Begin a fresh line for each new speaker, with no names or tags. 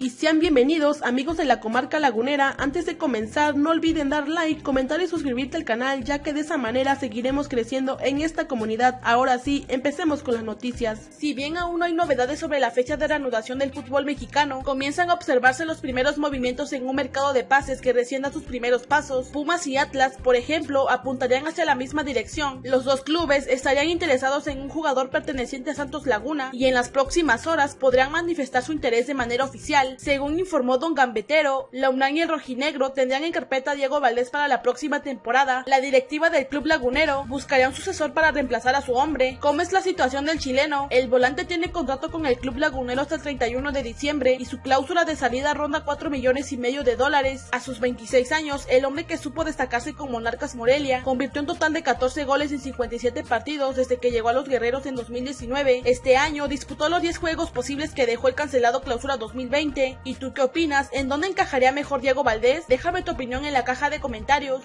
y sean bienvenidos amigos de la comarca lagunera. Antes de comenzar no olviden dar like, comentar y suscribirte al canal ya que de esa manera seguiremos creciendo en esta comunidad. Ahora sí, empecemos con las noticias. Si bien aún no hay novedades sobre la fecha de reanudación del fútbol mexicano, comienzan a observarse los primeros movimientos en un mercado de pases que recién da sus primeros pasos. Pumas y Atlas, por ejemplo, apuntarían hacia la misma dirección. Los dos clubes estarían interesados en un jugador perteneciente a Santos Laguna y en las próximas horas podrán manifestar su interés de manera oficial según informó Don Gambetero, la UNAM y el Rojinegro tendrían en carpeta a Diego Valdés para la próxima temporada. La directiva del club lagunero buscaría un sucesor para reemplazar a su hombre. ¿Cómo es la situación del chileno? El volante tiene contrato con el club lagunero hasta el 31 de diciembre y su cláusula de salida ronda 4 millones y medio de dólares. A sus 26 años, el hombre que supo destacarse con Monarcas Morelia convirtió un total de 14 goles en 57 partidos desde que llegó a los guerreros en 2019. Este año disputó los 10 juegos posibles que dejó el cancelado clausura 2020 ¿Y tú qué opinas? ¿En dónde encajaría mejor Diego Valdés? Déjame tu opinión en la caja de comentarios.